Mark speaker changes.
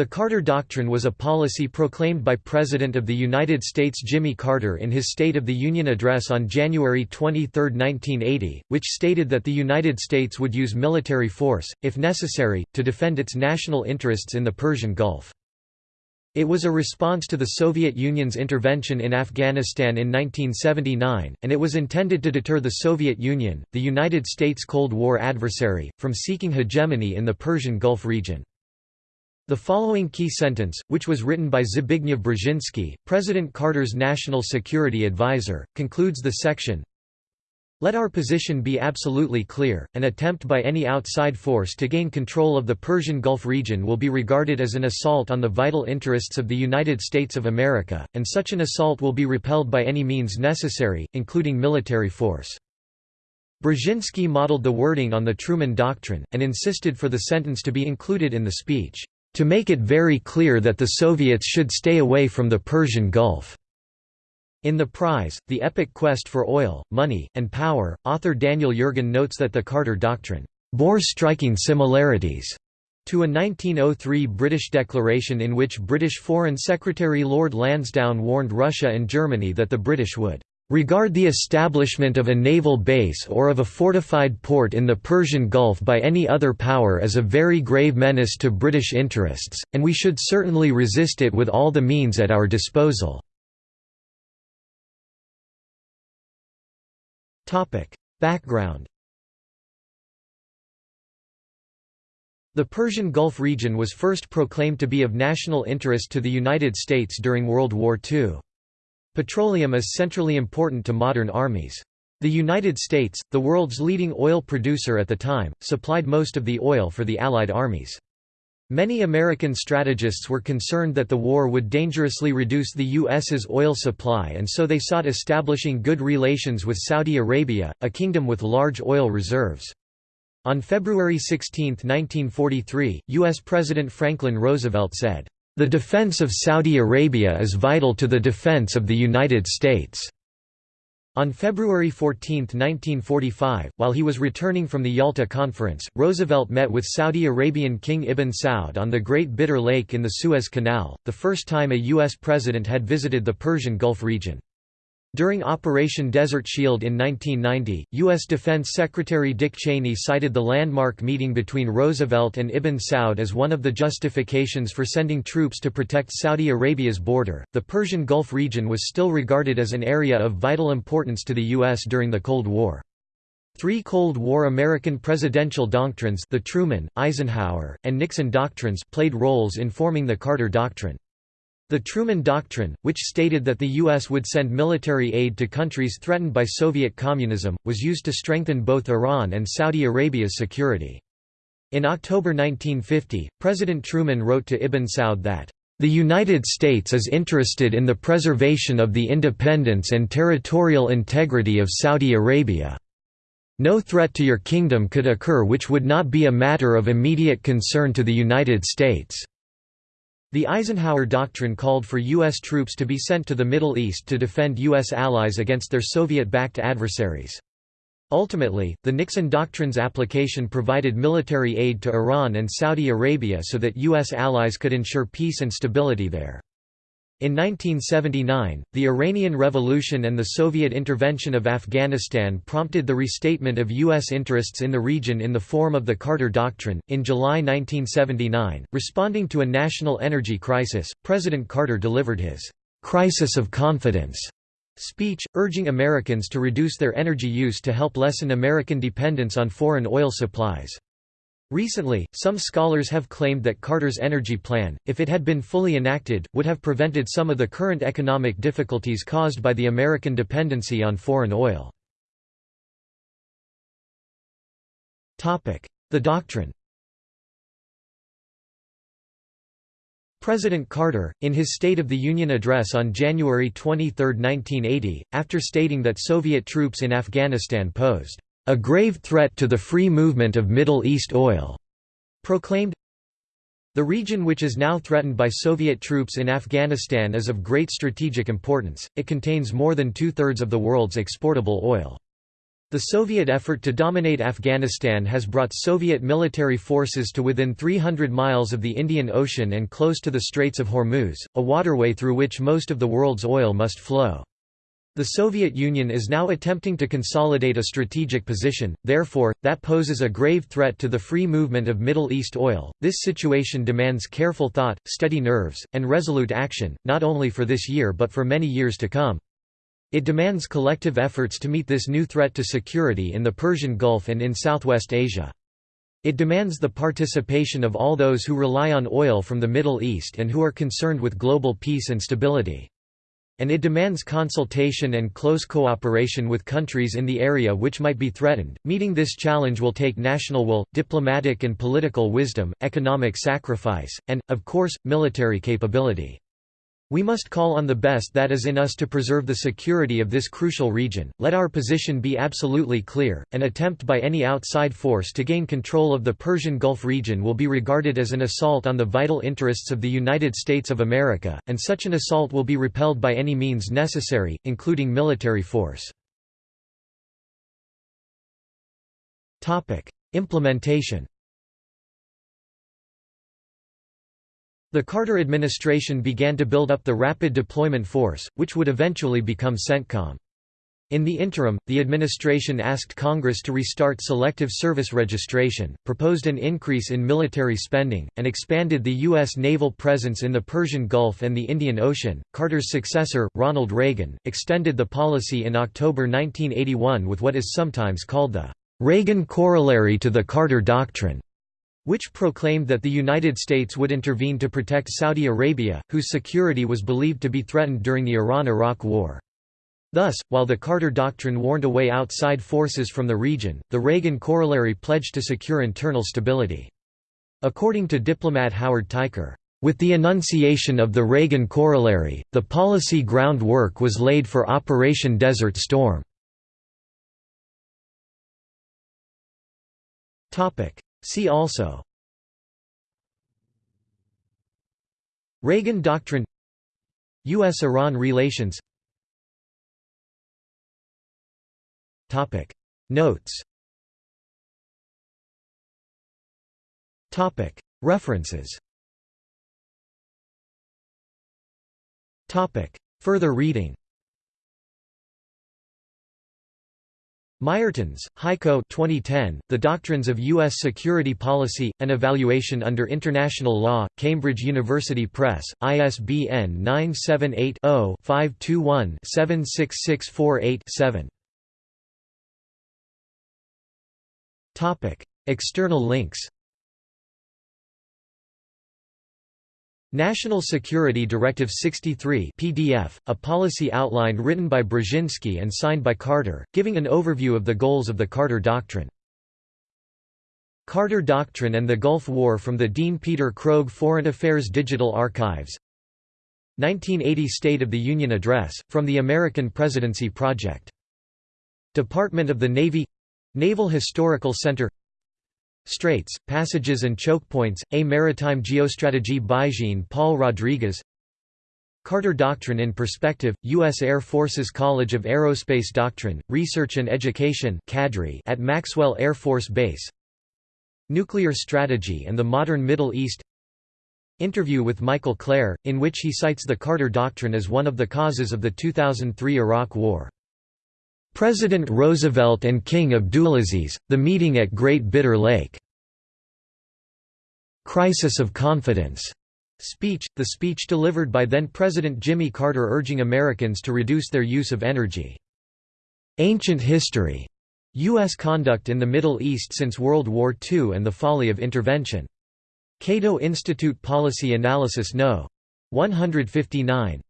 Speaker 1: The Carter Doctrine was a policy proclaimed by President of the United States Jimmy Carter in his State of the Union address on January 23, 1980, which stated that the United States would use military force, if necessary, to defend its national interests in the Persian Gulf. It was a response to the Soviet Union's intervention in Afghanistan in 1979, and it was intended to deter the Soviet Union, the United States' Cold War adversary, from seeking hegemony in the Persian Gulf region. The following key sentence, which was written by Zbigniew Brzezinski, President Carter's national security advisor, concludes the section, let our position be absolutely clear, an attempt by any outside force to gain control of the Persian Gulf region will be regarded as an assault on the vital interests of the United States of America, and such an assault will be repelled by any means necessary, including military force. Brzezinski modeled the wording on the Truman Doctrine, and insisted for the sentence to be included in the speech to make it very clear that the Soviets should stay away from the Persian Gulf. In The Prize, The Epic Quest for Oil, Money, and Power, author Daniel Yergin notes that the Carter Doctrine bore striking similarities to a 1903 British declaration in which British Foreign Secretary Lord Lansdowne warned Russia and Germany that the British would regard the establishment of a naval base or of a fortified port in the Persian Gulf by any other power as a very grave menace to British interests, and we should certainly resist it with all the means at our disposal. Background The Persian Gulf region was first proclaimed to be of national interest to the United States during World War II. Petroleum is centrally important to modern armies. The United States, the world's leading oil producer at the time, supplied most of the oil for the Allied armies. Many American strategists were concerned that the war would dangerously reduce the U.S.'s oil supply and so they sought establishing good relations with Saudi Arabia, a kingdom with large oil reserves. On February 16, 1943, U.S. President Franklin Roosevelt said, the defense of Saudi Arabia is vital to the defense of the United States." On February 14, 1945, while he was returning from the Yalta Conference, Roosevelt met with Saudi Arabian King Ibn Saud on the Great Bitter Lake in the Suez Canal, the first time a U.S. president had visited the Persian Gulf region. During Operation Desert Shield in 1990, U.S. Defense Secretary Dick Cheney cited the landmark meeting between Roosevelt and Ibn Saud as one of the justifications for sending troops to protect Saudi Arabia's border. The Persian Gulf region was still regarded as an area of vital importance to the U.S. during the Cold War. Three Cold War American presidential doctrines the Truman, Eisenhower, and Nixon doctrines played roles in forming the Carter Doctrine. The Truman Doctrine, which stated that the U.S. would send military aid to countries threatened by Soviet communism, was used to strengthen both Iran and Saudi Arabia's security. In October 1950, President Truman wrote to Ibn Saud that, "...the United States is interested in the preservation of the independence and territorial integrity of Saudi Arabia. No threat to your kingdom could occur which would not be a matter of immediate concern to the United States." The Eisenhower Doctrine called for U.S. troops to be sent to the Middle East to defend U.S. allies against their Soviet-backed adversaries. Ultimately, the Nixon Doctrine's application provided military aid to Iran and Saudi Arabia so that U.S. allies could ensure peace and stability there. In 1979, the Iranian Revolution and the Soviet intervention of Afghanistan prompted the restatement of U.S. interests in the region in the form of the Carter Doctrine. In July 1979, responding to a national energy crisis, President Carter delivered his Crisis of Confidence speech, urging Americans to reduce their energy use to help lessen American dependence on foreign oil supplies. Recently, some scholars have claimed that Carter's energy plan, if it had been fully enacted, would have prevented some of the current economic difficulties caused by the American dependency on foreign oil. The doctrine President Carter, in his State of the Union address on January 23, 1980, after stating that Soviet troops in Afghanistan posed a grave threat to the free movement of Middle East oil, proclaimed the region which is now threatened by Soviet troops in Afghanistan is of great strategic importance, it contains more than two-thirds of the world's exportable oil. The Soviet effort to dominate Afghanistan has brought Soviet military forces to within 300 miles of the Indian Ocean and close to the Straits of Hormuz, a waterway through which most of the world's oil must flow. The Soviet Union is now attempting to consolidate a strategic position, therefore, that poses a grave threat to the free movement of Middle East oil. This situation demands careful thought, steady nerves, and resolute action, not only for this year but for many years to come. It demands collective efforts to meet this new threat to security in the Persian Gulf and in Southwest Asia. It demands the participation of all those who rely on oil from the Middle East and who are concerned with global peace and stability. And it demands consultation and close cooperation with countries in the area which might be threatened. Meeting this challenge will take national will, diplomatic and political wisdom, economic sacrifice, and, of course, military capability. We must call on the best that is in us to preserve the security of this crucial region, let our position be absolutely clear, an attempt by any outside force to gain control of the Persian Gulf region will be regarded as an assault on the vital interests of the United States of America, and such an assault will be repelled by any means necessary, including military force. Implementation The Carter administration began to build up the Rapid Deployment Force, which would eventually become CENTCOM. In the interim, the administration asked Congress to restart selective service registration, proposed an increase in military spending, and expanded the U.S. naval presence in the Persian Gulf and the Indian Ocean. Carter's successor, Ronald Reagan, extended the policy in October 1981 with what is sometimes called the Reagan corollary to the Carter Doctrine which proclaimed that the United States would intervene to protect Saudi Arabia, whose security was believed to be threatened during the Iran–Iraq War. Thus, while the Carter Doctrine warned away outside forces from the region, the Reagan corollary pledged to secure internal stability. According to diplomat Howard Teicher, with the enunciation of the Reagan corollary, the policy groundwork was laid for Operation Desert Storm. See also. Reagan Doctrine. U.S.-Iran relations. Notes. References. Topic. Further reading Meiertöns, Heiko 2010, The Doctrines of U.S. Security Policy, An Evaluation Under International Law, Cambridge University Press, ISBN 978-0-521-76648-7 External links National Security Directive 63 PDF, a policy outline written by Brzezinski and signed by Carter, giving an overview of the goals of the Carter Doctrine. Carter Doctrine and the Gulf War from the Dean Peter Krogh Foreign Affairs Digital Archives 1980 State of the Union Address, from the American Presidency Project. Department of the Navy Naval Historical Center Straits, Passages and Chokepoints, A Maritime Geostrategy by Jean-Paul Rodriguez Carter Doctrine in Perspective, U.S. Air Force's College of Aerospace Doctrine, Research and Education at Maxwell Air Force Base Nuclear Strategy and the Modern Middle East Interview with Michael Klare, in which he cites the Carter Doctrine as one of the causes of the 2003 Iraq War President Roosevelt and King Abdulaziz, the meeting at Great Bitter Lake. Crisis of Confidence speech, the speech delivered by then-President Jimmy Carter urging Americans to reduce their use of energy. Ancient History. U.S. Conduct in the Middle East since World War II and the Folly of Intervention. Cato Institute Policy Analysis No. 159.